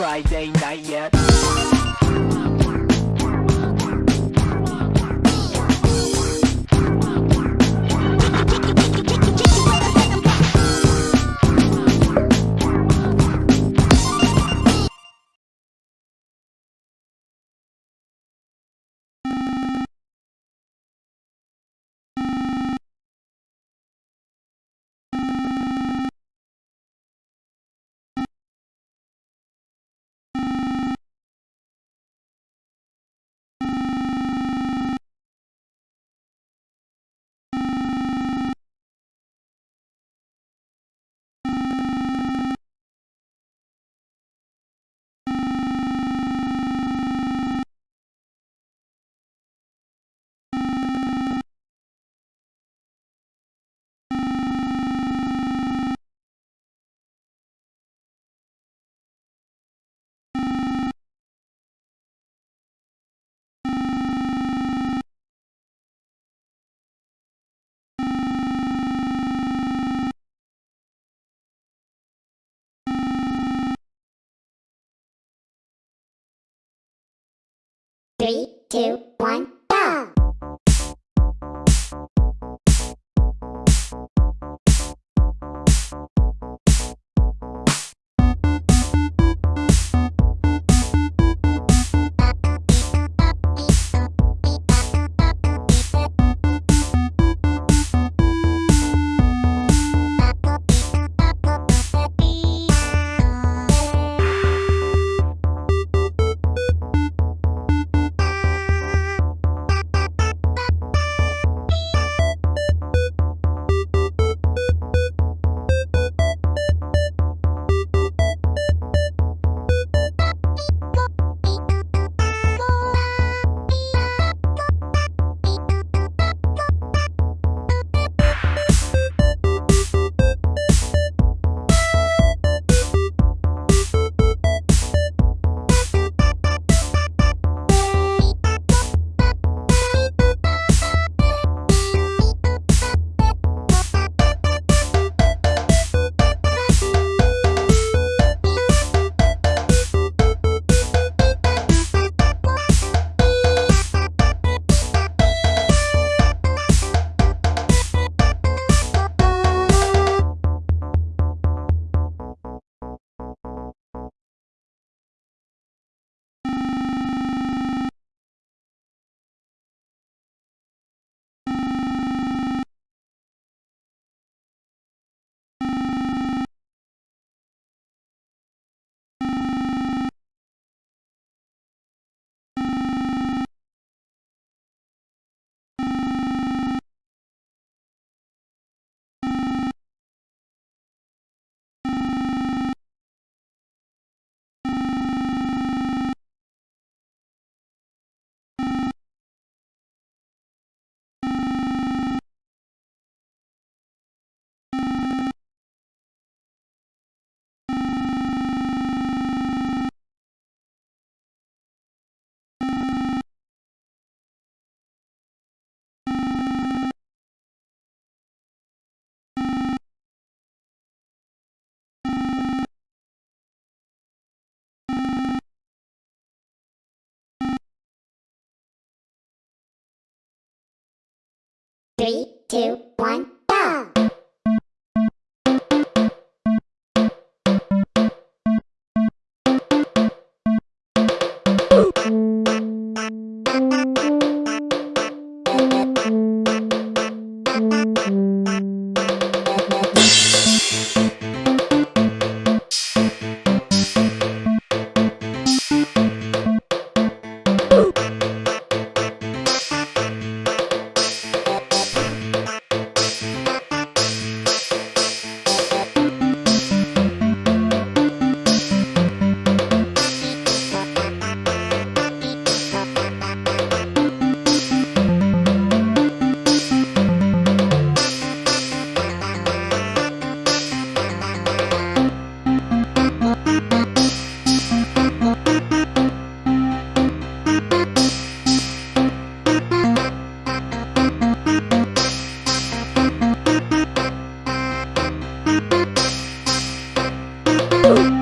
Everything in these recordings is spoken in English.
Friday night yet? Three, two, one, Three, two, one, ¡Wow!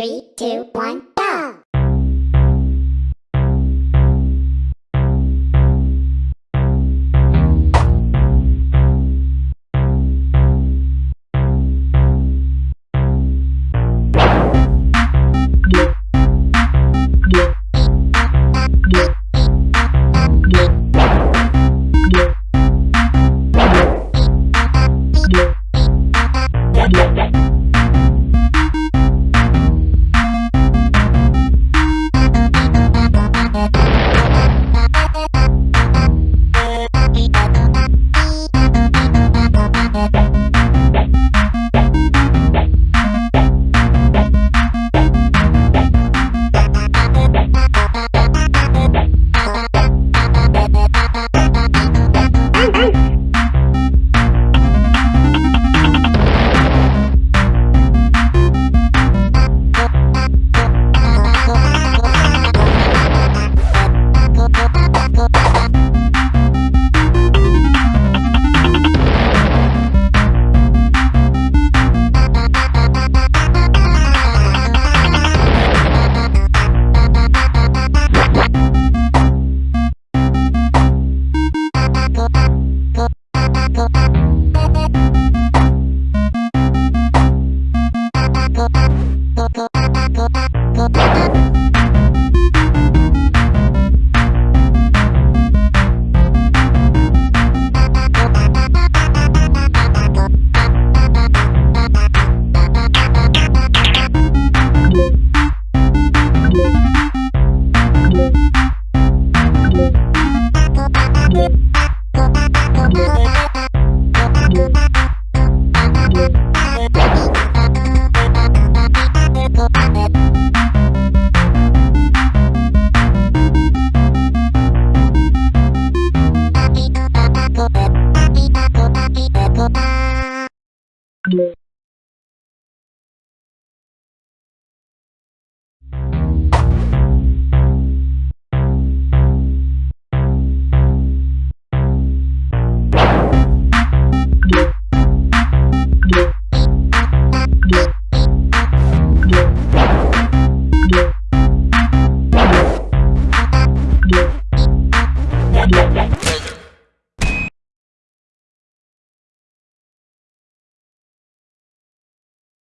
Three, two, one,